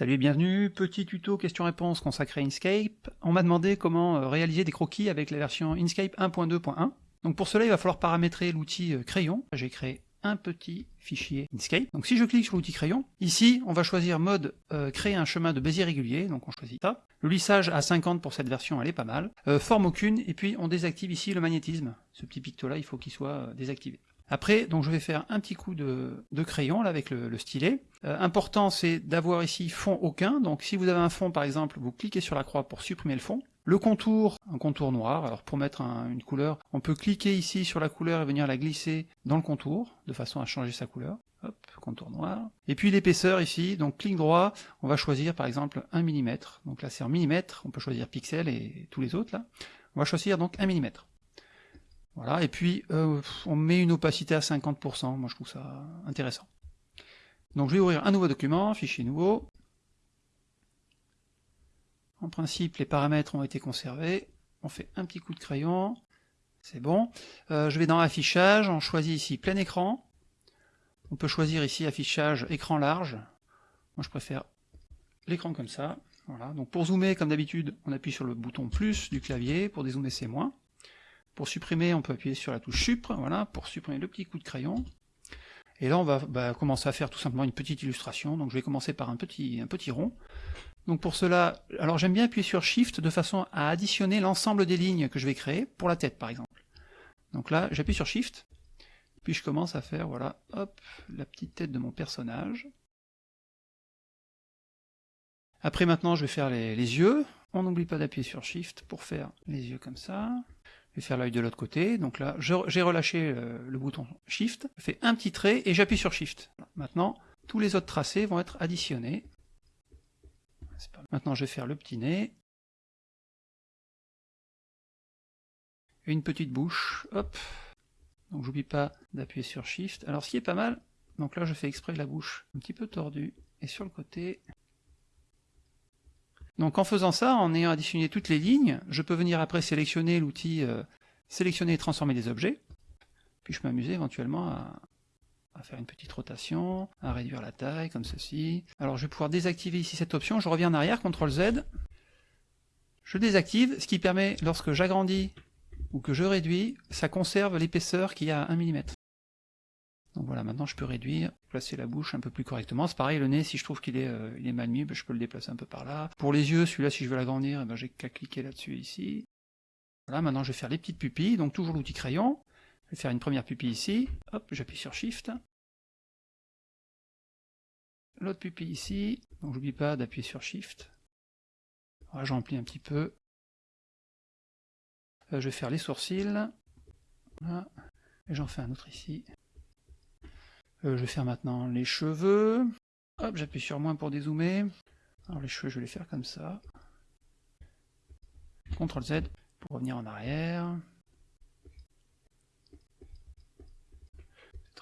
Salut et bienvenue, petit tuto question-réponse consacré à Inkscape. On m'a demandé comment euh, réaliser des croquis avec la version Inkscape 1.2.1. Donc pour cela, il va falloir paramétrer l'outil euh, crayon. J'ai créé un petit fichier Inkscape. Donc si je clique sur l'outil crayon, ici on va choisir mode euh, créer un chemin de Bézier régulier, donc on choisit ça. Le lissage à 50 pour cette version, elle est pas mal. forme aucune, et puis on désactive ici le magnétisme. Ce petit picto là, il faut qu'il soit désactivé. Après, donc je vais faire un petit coup de, crayon avec le, stylet. Euh, important, c'est d'avoir ici fond aucun. Donc si vous avez un fond par exemple, vous cliquez sur la croix pour supprimer le fond. Le contour, un contour noir. Alors pour mettre une couleur, on peut cliquer ici sur la couleur et venir la glisser dans le contour, de façon à changer sa couleur. Hop, contour noir. Et puis l'épaisseur ici, donc clic droit, on va choisir par exemple 1 mm. Donc là c'est en millimètres, on peut choisir pixel et tous les autres. On va choisir donc 1 mm. Voilà, et puis euh, on met une opacité à 50%, moi je trouve ça intéressant. Donc je vais ouvrir un nouveau document, fichier nouveau. En principe, les paramètres ont été conservés. On fait un petit coup de crayon, c'est bon. Euh, je vais dans affichage, on choisit ici plein écran. On peut choisir ici affichage écran large. Moi je préfère l'écran comme ça. Voilà. Donc pour zoomer, comme d'habitude, on appuie sur le bouton plus du clavier, pour dézoomer c'est moins. Pour supprimer, on peut appuyer sur la touche Supr, voilà, pour supprimer le petit coup de crayon. Et là, on va bah, commencer à faire tout simplement une petite illustration. Donc je vais commencer par un petit, rond. Donc pour cela, alors j'aime bien appuyer sur Shift de façon à additionner l'ensemble des lignes que je vais créer, pour la tête par exemple. Donc là, j'appuie sur Shift, puis je commence à faire, voilà, hop, la petite tête de mon personnage. Après maintenant, je vais faire les yeux. On n'oublie pas d'appuyer sur Shift pour faire les yeux comme ça. Je vais faire l'œil de l'autre côté, donc là j'ai relâché euh, le bouton Shift, je fais un petit trait et j'appuie sur Shift. Maintenant, tous les autres tracés vont être additionnés. Maintenant je vais faire le petit nez. Et une petite bouche, hop. Donc j'oublie pas d'appuyer sur Shift. Alors ce qui est pas mal, donc là je fais exprès la bouche un petit peu tordue, et sur le côté, donc en faisant ça, en ayant additionné toutes les lignes, je peux venir après sélectionner l'outil euh, sélectionner et transformer des objets, puis je peux m'amuser éventuellement à, faire une petite rotation, à réduire la taille comme ceci. Alors je vais pouvoir désactiver ici cette option, je reviens en arrière, CTRL Z, je désactive, ce qui permet, lorsque j'agrandis ou que je réduis, ça conserve l'épaisseur qui a 1 mm. Voilà, maintenant je peux réduire, placer la bouche un peu plus correctement. C'est pareil, le nez, si je trouve qu'il est, euh, mal mis, ben, je peux le déplacer un peu par là. Pour les yeux, celui-là, si je veux l'agrandir, eh ben, j'ai qu'à cliquer là-dessus ici. Voilà, maintenant je vais faire les petites pupilles, donc toujours l'outil crayon. Je vais faire une première pupille ici, hop, j'appuie sur Shift. L'autre pupille ici, donc j'oublie pas d'appuyer sur Shift. Voilà, j'emplis un petit peu. Euh, je vais faire les sourcils. Voilà. Et j'en fais un autre ici. Euh, je vais faire maintenant les cheveux. Hop, j'appuie sur moins pour dézoomer. Alors les cheveux, je vais les faire comme ça. CTRL Z pour revenir en arrière.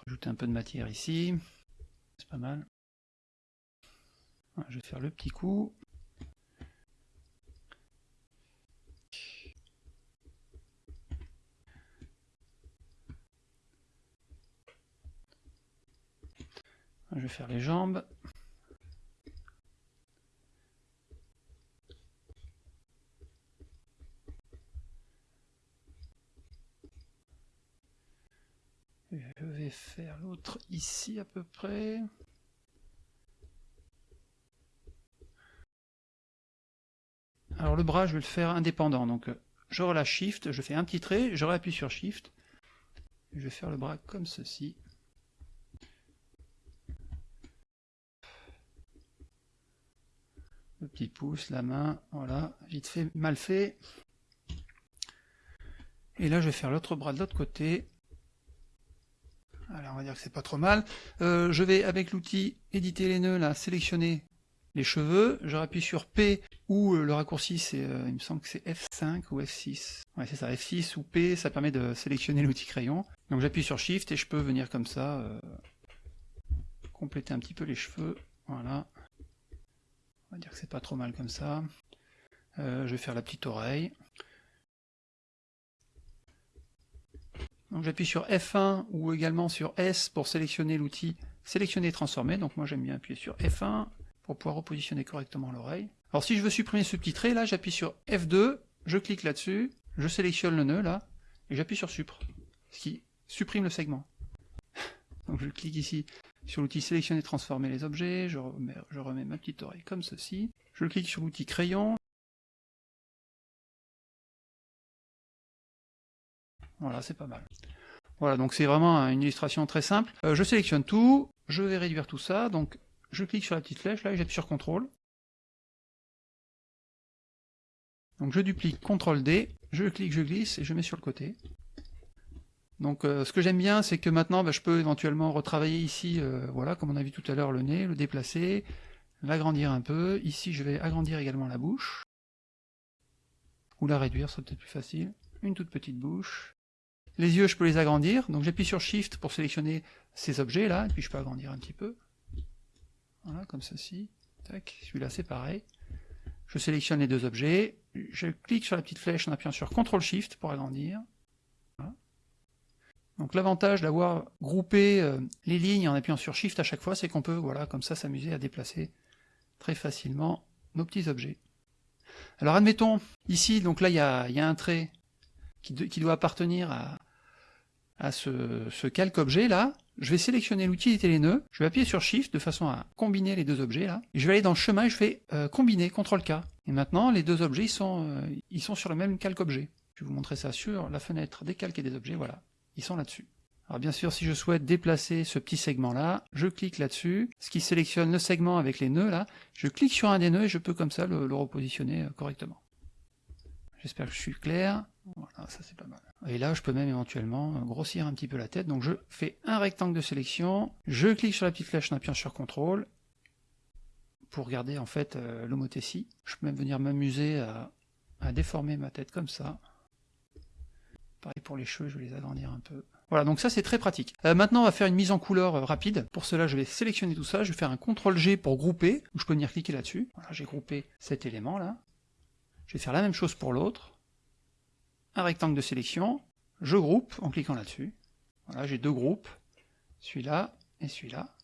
Rajouter un peu de matière ici. C'est pas mal. je vais faire le petit coup. Je vais faire les jambes. Je vais faire l'autre ici à peu près. Alors le bras, je vais le faire indépendant. Donc je relâche Shift, je fais un petit trait, je réappuie sur Shift. Je vais faire le bras comme ceci. Le petit pouce, la main, voilà, vite fait, mal fait. Et là, je vais faire l'autre bras de l'autre côté. Alors, on va dire que c'est pas trop mal. Euh, je vais, avec l'outil éditer les nœuds, là, sélectionner les cheveux. Je rappuie sur P, ou euh, le raccourci, c'est, euh, il me semble que c'est F5 ou F6. Ouais, c'est ça, F6 ou P, ça permet de sélectionner l'outil crayon. Donc j'appuie sur Shift et je peux venir comme ça, compléter un petit peu les cheveux. Voilà. On va dire que c'est pas trop mal comme ça. Euh, je vais faire la petite oreille. Donc j'appuie sur F1 ou également sur S pour sélectionner l'outil sélectionner et transformer. Donc moi j'aime bien appuyer sur F1 pour pouvoir repositionner correctement l'oreille. Alors si je veux supprimer ce petit trait là, j'appuie sur F2, je clique là-dessus, je sélectionne le nœud là, et j'appuie sur Supr, ce qui supprime le segment. Donc je clique ici sur l'outil sélectionner transformer les objets, je remets, ma petite oreille comme ceci, je clique sur l'outil crayon, voilà c'est pas mal. Voilà, donc c'est vraiment une illustration très simple. Euh, je sélectionne tout, je vais réduire tout ça, donc je clique sur la petite flèche là et j'appuie sur CTRL. Donc je duplique CTRL D, je clique, je glisse et je mets sur le côté. Donc euh, ce que j'aime bien, c'est que maintenant bah, je peux éventuellement retravailler ici, euh, voilà, comme on a vu tout à l'heure, le nez, le déplacer, l'agrandir un peu. Ici je vais agrandir également la bouche. Ou la réduire, c'est peut-être plus facile. Une toute petite bouche. Les yeux, je peux les agrandir, donc j'appuie sur Shift pour sélectionner ces objets là, et puis je peux agrandir un petit peu. Voilà, comme ceci. Tac, celui-là c'est pareil. Je sélectionne les deux objets, je clique sur la petite flèche en appuyant sur CTRL SHIFT pour agrandir. Donc l'avantage d'avoir groupé euh, les lignes en appuyant sur Shift à chaque fois, c'est qu'on peut, voilà, comme ça, s'amuser à déplacer très facilement nos petits objets. Alors admettons, ici, donc là, il y a, un trait qui doit appartenir à, ce, calque objet là, je vais sélectionner l'utilité les nœuds, je vais appuyer sur Shift de façon à combiner les deux objets là, et je vais aller dans le chemin et je fais euh, combiner, CTRL K. Et maintenant les deux objets ils sont, euh, ils sont sur le même calque objet. Je vais vous montrer ça sur la fenêtre des calques et des objets, voilà, ils sont là-dessus. Alors bien sûr, si je souhaite déplacer ce petit segment-là, je clique là-dessus, ce qui sélectionne le segment avec les nœuds là, je clique sur un des nœuds et je peux comme ça le repositionner euh, correctement. J'espère que je suis clair. Voilà, ça c'est pas mal. Et là, je peux même éventuellement grossir un petit peu la tête. Donc je fais un rectangle de sélection, je clique sur la petite flèche en appuyant sur CTRL pour garder en fait euh, l'homothétie. Je peux même venir m'amuser à, déformer ma tête comme ça. Pareil pour les cheveux, je vais les agrandir un peu. Voilà, donc ça c'est très pratique. Euh, maintenant on va faire une mise en couleur euh, rapide. Pour cela je vais sélectionner tout ça, je vais faire un CTRL G pour grouper, je peux venir cliquer là-dessus. Voilà, j'ai groupé cet élément là. Je vais faire la même chose pour l'autre un rectangle de sélection, je groupe en cliquant là-dessus. Voilà, j'ai deux groupes, celui-là et celui-là.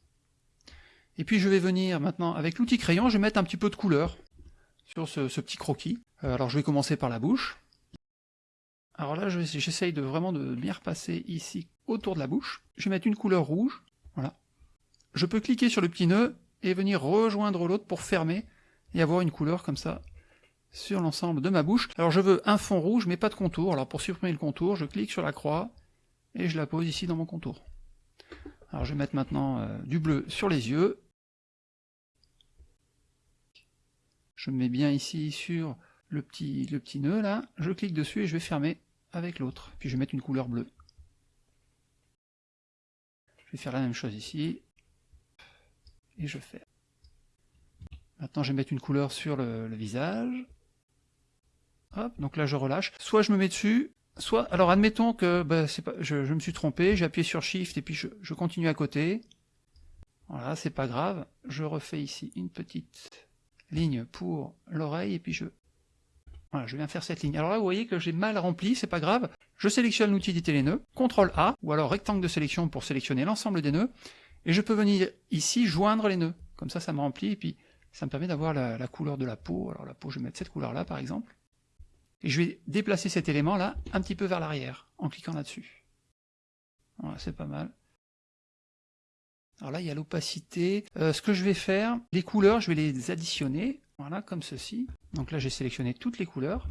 Et puis je vais venir maintenant, avec l'outil crayon, je vais mettre un petit peu de couleur sur ce, petit croquis. Euh, alors je vais commencer par la bouche. Alors là, j'essaye de vraiment de bien repasser ici autour de la bouche. Je vais mettre une couleur rouge, voilà. Je peux cliquer sur le petit nœud et venir rejoindre l'autre pour fermer et avoir une couleur comme ça sur l'ensemble de ma bouche. Alors je veux un fond rouge, mais pas de contour. Alors pour supprimer le contour, je clique sur la croix, et je la pose ici dans mon contour. Alors je vais mettre maintenant euh, du bleu sur les yeux. Je me mets bien ici sur le petit, le petit nœud là, je clique dessus et je vais fermer avec l'autre. Puis je vais mettre une couleur bleue. Je vais faire la même chose ici. Et je fais. Maintenant je vais mettre une couleur sur le visage donc là je relâche. Soit je me mets dessus, soit... Alors admettons que bah, je, me suis trompé, j'ai appuyé sur Shift et puis je, continue à côté. Voilà, c'est pas grave. Je refais ici une petite ligne pour l'oreille et puis je... Voilà, je viens faire cette ligne. Alors là, vous voyez que j'ai mal rempli, c'est pas grave. Je sélectionne l'outil d'éditer les nœuds, CTRL A, ou alors rectangle de sélection pour sélectionner l'ensemble des nœuds, et je peux venir ici joindre les nœuds. Comme ça, ça me remplit, et puis ça me permet d'avoir la, couleur de la peau. Alors la peau, je vais mettre cette couleur-là, par exemple. Et je vais déplacer cet élément-là un petit peu vers l'arrière, en cliquant là-dessus. Voilà, c'est pas mal. Alors là, il y a l'opacité. Euh, ce que je vais faire, les couleurs, je vais les additionner, voilà, comme ceci. Donc là, j'ai sélectionné toutes les couleurs.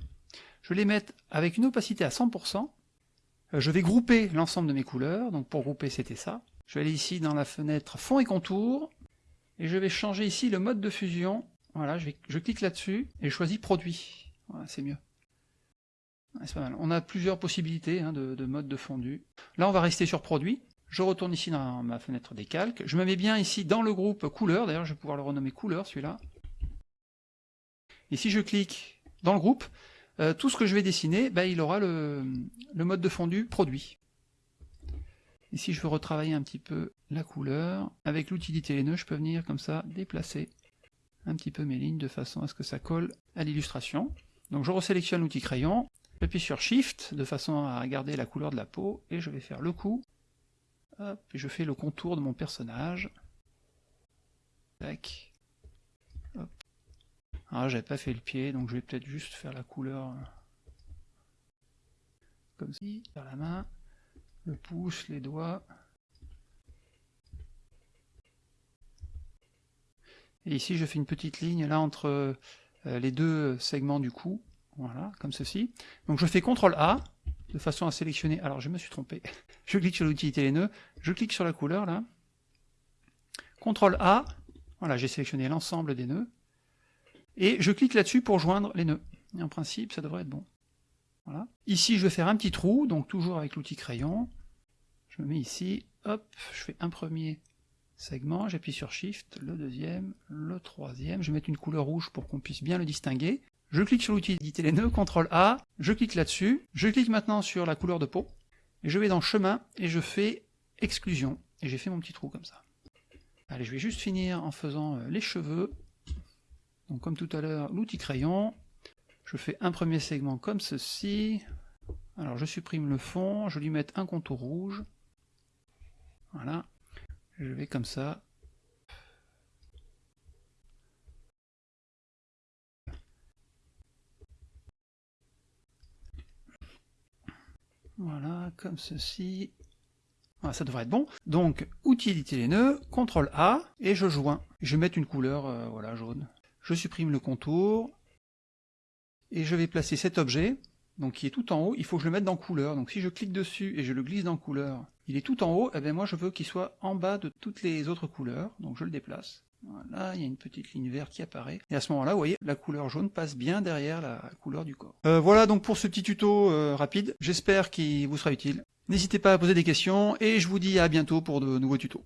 Je vais les mettre avec une opacité à 100%. Euh, je vais grouper l'ensemble de mes couleurs. Donc pour grouper, c'était ça. Je vais aller ici dans la fenêtre fond et contour. Et je vais changer ici le mode de fusion. Voilà, je, clique là-dessus et je choisis produit. C'est mieux. On a plusieurs possibilités hein, de, mode de fondu. Là, on va rester sur produit. Je retourne ici dans ma fenêtre des calques. Je me mets bien ici dans le groupe couleur. D'ailleurs, je vais pouvoir le renommer couleur, celui-là. Et si je clique dans le groupe, euh, tout ce que je vais dessiner, ben, il aura le, mode de fondu produit. Et si je veux retravailler un petit peu la couleur, avec l'outil les nœuds, je peux venir comme ça déplacer un petit peu mes lignes de façon à ce que ça colle à l'illustration. Donc je resélectionne l'outil crayon, J'appuie sur Shift de façon à garder la couleur de la peau, et je vais faire le coup. et je fais le contour de mon personnage. Tac. Ah, j'avais pas fait le pied, donc je vais peut-être juste faire la couleur euh, comme ci, faire la main, le pouce, les doigts. Et ici, je fais une petite ligne là entre euh, les deux segments du cou, voilà, comme ceci. Donc je fais CTRL A, de façon à sélectionner, alors je me suis trompé, je clique sur l'utilité les nœuds, je clique sur la couleur là, CTRL A, voilà, j'ai sélectionné l'ensemble des nœuds, et je clique là-dessus pour joindre les nœuds. Et en principe, ça devrait être bon. Voilà. Ici, je vais faire un petit trou, donc toujours avec l'outil crayon. Je me mets ici, hop, je fais un premier segment, j'appuie sur Shift, le deuxième, le troisième, je vais mettre une couleur rouge pour qu'on puisse bien le distinguer. Je clique sur l'outil éditer les nœuds, CTRL A, je clique là-dessus, je clique maintenant sur la couleur de peau, et je vais dans chemin, et je fais exclusion, et j'ai fait mon petit trou comme ça. Allez, je vais juste finir en faisant euh, les cheveux, donc comme tout à l'heure, l'outil crayon, je fais un premier segment comme ceci, alors je supprime le fond, je lui mets un contour rouge, voilà, je vais comme ça, Voilà, comme ceci. Voilà, ça devrait être bon. Donc, outil éditer les nœuds, CTRL A, et je joins. Je vais mettre une couleur euh, voilà, jaune. Je supprime le contour, et je vais placer cet objet, donc qui est tout en haut, il faut que je le mette dans couleur. Donc si je clique dessus et je le glisse dans couleur, il est tout en haut, et eh bien moi je veux qu'il soit en bas de toutes les autres couleurs, donc je le déplace. Voilà, il y a une petite ligne verte qui apparaît. Et à ce moment-là, vous voyez, la couleur jaune passe bien derrière la couleur du corps. Euh, voilà donc pour ce petit tuto euh, rapide. J'espère qu'il vous sera utile. N'hésitez pas à poser des questions, et je vous dis à bientôt pour de nouveaux tutos.